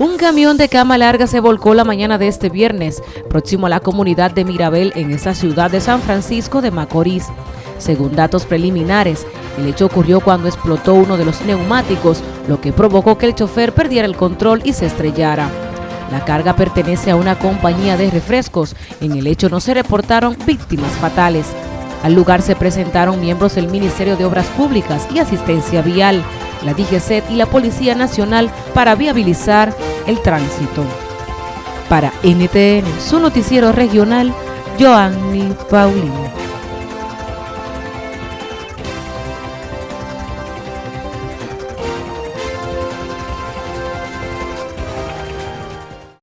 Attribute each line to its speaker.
Speaker 1: Un camión de cama larga se volcó la mañana de este viernes, próximo a la comunidad de Mirabel en esa ciudad de San Francisco de Macorís. Según datos preliminares, el hecho ocurrió cuando explotó uno de los neumáticos, lo que provocó que el chofer perdiera el control y se estrellara. La carga pertenece a una compañía de refrescos. En el hecho no se reportaron víctimas fatales. Al lugar se presentaron miembros del Ministerio de Obras Públicas y Asistencia Vial, la DGCET y la Policía Nacional para viabilizar el tránsito. Para NTN, su noticiero regional, Joanny Paulino.